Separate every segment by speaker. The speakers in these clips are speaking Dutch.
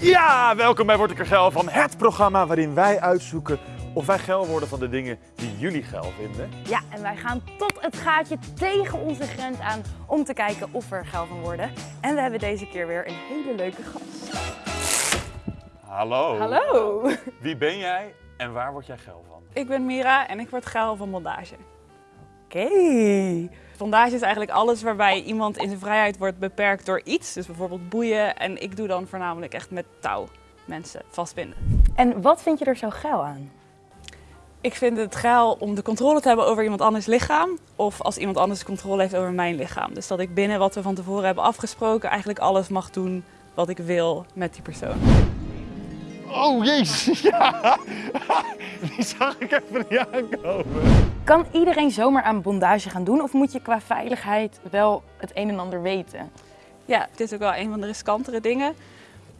Speaker 1: Ja, welkom bij Word ik er geil van het programma waarin wij uitzoeken of wij geil worden van de dingen die jullie geil vinden.
Speaker 2: Ja, en wij gaan tot het gaatje tegen onze grens aan om te kijken of we er geil van worden. En we hebben deze keer weer een hele leuke gast.
Speaker 1: Hallo.
Speaker 2: Hallo!
Speaker 1: Wie ben jij en waar word jij geil van?
Speaker 3: Ik ben Mira en ik word geil van bondage.
Speaker 2: Oké.
Speaker 3: Bondage is eigenlijk alles waarbij iemand in zijn vrijheid wordt beperkt door iets. Dus bijvoorbeeld boeien. En ik doe dan voornamelijk echt met touw mensen vastbinden.
Speaker 2: En wat vind je er zo geil aan?
Speaker 3: Ik vind het geil om de controle te hebben over iemand anders lichaam. Of als iemand anders de controle heeft over mijn lichaam. Dus dat ik binnen wat we van tevoren hebben afgesproken eigenlijk alles mag doen wat ik wil met die persoon.
Speaker 1: Oh jezus, ja. Die zag ik even niet aankomen.
Speaker 2: Kan iedereen zomaar aan bondage gaan doen of moet je qua veiligheid wel het een en ander weten?
Speaker 3: Ja, het is ook wel een van de riskantere dingen.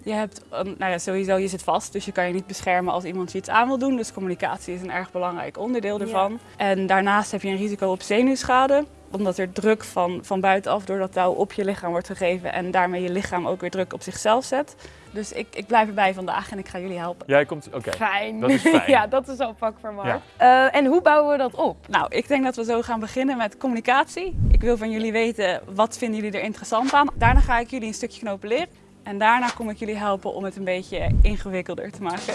Speaker 3: Je hebt, een- nou ja, sowieso, je zit vast, dus je kan je niet beschermen als iemand je iets aan wil doen. Dus communicatie is een erg belangrijk onderdeel ervan. En daarnaast heb je een risico op zenuwschade, omdat er druk van, van buitenaf door dat touw op je lichaam wordt gegeven en daarmee je lichaam ook weer druk op zichzelf zet. Dus ik, ik blijf erbij vandaag en ik ga jullie helpen.
Speaker 1: Jij komt, oké.
Speaker 2: Fijn.
Speaker 1: Dat is fijn.
Speaker 2: ja, dat is al pak voor Mark.
Speaker 1: Ja.
Speaker 2: Eh, en hoe bouwen we dat op?
Speaker 3: Nou, ik denk dat we zo gaan beginnen met communicatie. Ik wil van jullie weten, wat vinden jullie er interessant aan? Daarna ga ik jullie een stukje knopen leren. En daarna kom ik jullie helpen om het een beetje ingewikkelder te maken.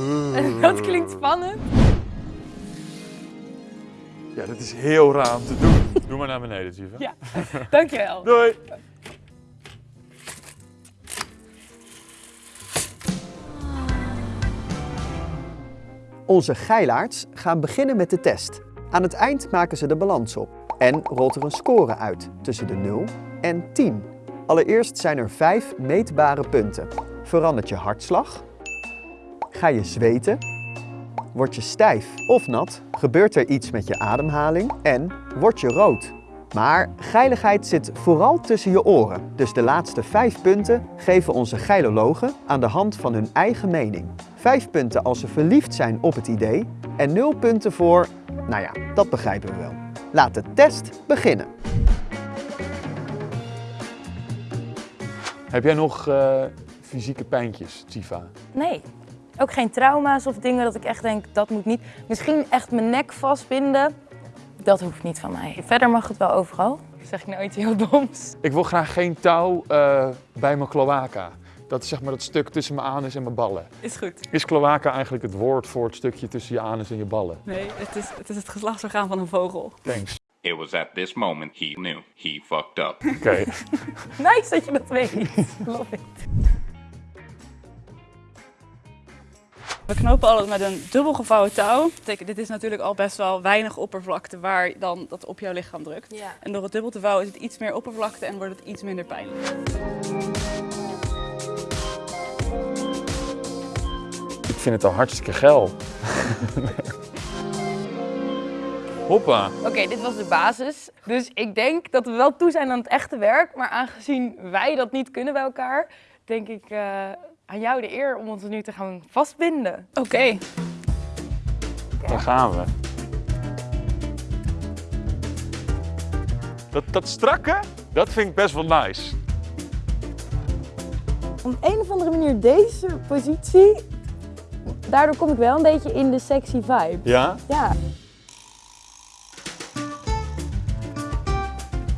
Speaker 2: dat klinkt spannend.
Speaker 1: Ja, dit is heel raar om te doen. Doe maar naar beneden, Siva.
Speaker 2: Ja, dankjewel.
Speaker 1: Doei.
Speaker 4: Onze geilaards gaan beginnen met de test. Aan het eind maken ze de balans op en rolt er een score uit tussen de 0 en 10. Allereerst zijn er 5 meetbare punten. Verandert je hartslag? Ga je zweten? Word je stijf of nat? Gebeurt er iets met je ademhaling? En word je rood? Maar geiligheid zit vooral tussen je oren. Dus de laatste vijf punten geven onze geilologen aan de hand van hun eigen mening. Vijf punten als ze verliefd zijn op het idee en nul punten voor, nou ja, dat begrijpen we wel. Laat de test beginnen.
Speaker 1: Heb jij nog eh, fysieke pijntjes, Siva?
Speaker 2: Nee. Ook geen trauma's of dingen dat ik echt denk, dat moet niet. Misschien echt mijn nek vastbinden. Dat hoeft niet van mij. Verder mag het wel overal. Zeg ik nooit heel doms.
Speaker 1: Ik wil graag geen touw eh, bij mijn cloaca. Dat is zeg maar dat stuk tussen mijn anus en mijn ballen.
Speaker 3: Is goed.
Speaker 1: Is cloaca eigenlijk het woord voor het stukje tussen je anus en je ballen?
Speaker 3: Nee, het is het, is het geslachtsorgaan van een vogel.
Speaker 1: Thanks.
Speaker 5: It was at this moment he knew he fucked up.
Speaker 1: Oké.
Speaker 2: Nice dat je dat weet. Love it.
Speaker 3: We knopen altijd met een dubbel gevouwen touw. Dit is natuurlijk al best wel weinig oppervlakte waar dan dat op jouw lichaam drukt.
Speaker 2: Ja.
Speaker 3: En door het dubbel te vouwen is het iets meer oppervlakte en wordt het iets minder pijnlijk.
Speaker 1: Ik vind het al hartstikke geil. Hoppa.
Speaker 2: Oké, dit was de basis. Dus ik denk dat we wel toe zijn aan het echte werk. Maar aangezien wij dat niet kunnen bij elkaar, denk ik eh, aan jou de eer om ons nu te gaan vastbinden.
Speaker 3: Oké,
Speaker 1: Daar gaan we. Dat, dat strakke, dat vind ik best wel nice.
Speaker 2: Op een of andere manier deze positie, daardoor kom ik wel een beetje in de sexy vibe.
Speaker 1: Ja?
Speaker 2: Ja.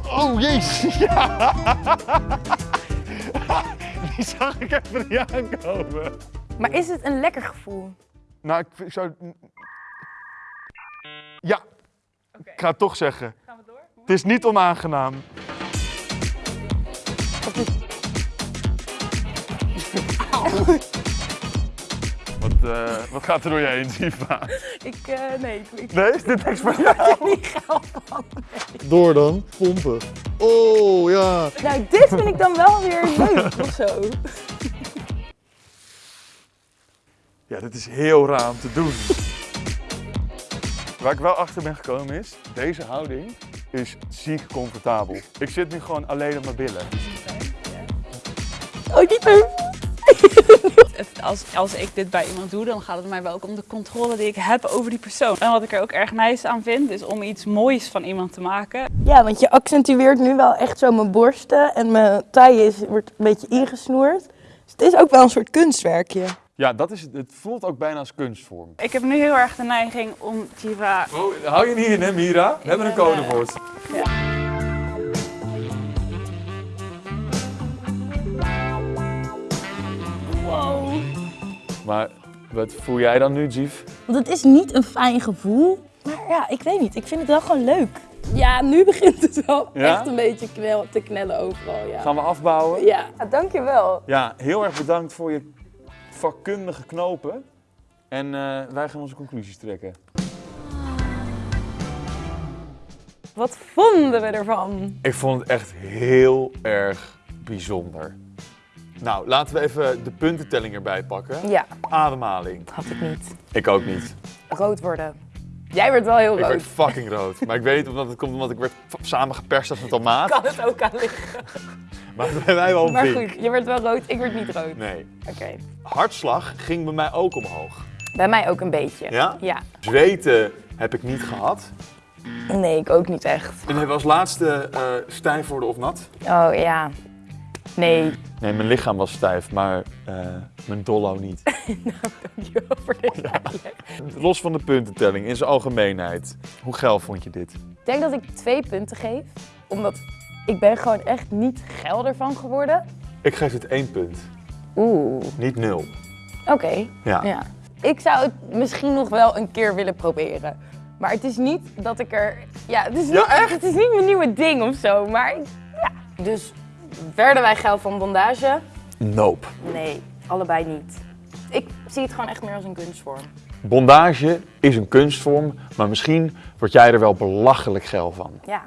Speaker 1: Oh jezus, ja! Die zag ik even niet aankomen.
Speaker 2: Maar is het een lekker gevoel?
Speaker 1: Nou, ik, ik zou... Ja, ik ga het toch zeggen.
Speaker 3: gaan we door?
Speaker 1: Het is niet onaangenaam. Wat, eh, wat gaat er door je heen, Siva?
Speaker 2: Ik, eh, nee, ik, ik
Speaker 1: Nee, is dit niks voor
Speaker 2: word
Speaker 1: jou?
Speaker 2: er niet geil van.
Speaker 6: Door dan, pompen. Oh ja.
Speaker 2: Nou, dit vind ik dan wel weer leuk of zo.
Speaker 1: Ja, dit is heel raar om te doen. Waar ik wel achter ben gekomen is, deze houding is ziek comfortabel. Ik zit nu gewoon alleen op mijn billen.
Speaker 2: Oh, niet leuk.
Speaker 3: Het- Als, als ik dit bij iemand doe, dan gaat het mij wel ook om de controle die ik heb over die persoon. En wat ik er ook erg nice aan vind, is om iets moois van iemand te maken.
Speaker 2: Ja, want je accentueert nu wel echt zo mijn borsten en mijn taille is, wordt een beetje ingesnoerd. Dus het is ook wel een soort kunstwerkje.
Speaker 1: Ja, dat is, het het voelt ook bijna als kunstvorm.
Speaker 3: Ik heb nu heel erg de neiging om Jiva...
Speaker 1: Oh, hou je niet in, hè, Mira? We hebben een codewoord.
Speaker 2: Wow.
Speaker 1: Maar wat voel jij dan nu, Jief?
Speaker 2: Want het is niet een fijn gevoel. Maar ja, ik weet niet. Ik vind het wel gewoon leuk. Ja, nu begint het wel
Speaker 1: Ja?
Speaker 2: echt een beetje knel, te knellen overal. Ja.
Speaker 1: Gaan we afbouwen?
Speaker 2: Ja, dankjewel.
Speaker 1: Ja, heel erg bedankt voor je vakkundige knopen. En eh, wij gaan onze conclusies trekken.
Speaker 2: Wat vonden we ervan?
Speaker 1: Ik vond het echt heel erg bijzonder. Nou, laten we even de puntentelling erbij pakken.
Speaker 2: Ja,
Speaker 1: Ademhaling.
Speaker 2: had ik niet.
Speaker 1: Ik ook niet.
Speaker 2: Rood worden. Jij werd wel heel
Speaker 1: Ik
Speaker 2: rood.
Speaker 1: werd fucking rood. Maar ik weet omdat het komt omdat ik werd samengeperst als een tomaat.
Speaker 2: Kan het ook aan liggen.
Speaker 1: Maar bij mij wel
Speaker 2: Maar
Speaker 1: pink.
Speaker 2: goed, je werd wel rood, ik werd niet rood.
Speaker 1: Nee.
Speaker 2: Oké.
Speaker 1: Hartslag ging bij mij ook omhoog.
Speaker 2: Bij mij ook een beetje.
Speaker 1: Ja?
Speaker 2: Ja.
Speaker 1: Zweten heb ik niet gehad.
Speaker 2: Nee, ik ook niet echt.
Speaker 1: En hebben we als laatste eh, stijf worden of nat?
Speaker 2: Oh ja. Nee.
Speaker 1: Nee, mijn lichaam was stijf, maar eh, mijn dollo niet.
Speaker 2: Dankjewel voor deze uitleg.
Speaker 1: Los van de puntentelling, in zijn algemeenheid. Hoe geil vond je dit?
Speaker 2: Ik denk dat ik twee punten geef. Omdat ik ben gewoon echt niet geil ervan geworden.
Speaker 1: Ik geef het één punt,
Speaker 2: Oeh.
Speaker 1: niet nul.
Speaker 2: Oké.
Speaker 1: Ja.
Speaker 2: Ja. Ik zou het misschien nog wel een keer willen proberen. Maar het is niet dat ik er... Ja, het is,
Speaker 1: Ja,
Speaker 2: niet,
Speaker 1: echt?
Speaker 2: het is niet mijn nieuwe ding of zo. Maar ik- ja. Dus werden wij geil van bondage?
Speaker 1: Nope.
Speaker 2: Nee, allebei niet. Ik zie het gewoon echt meer als een kunstvorm.
Speaker 1: Bondage is een kunstvorm, maar misschien word jij er wel belachelijk geil van.
Speaker 2: Ja.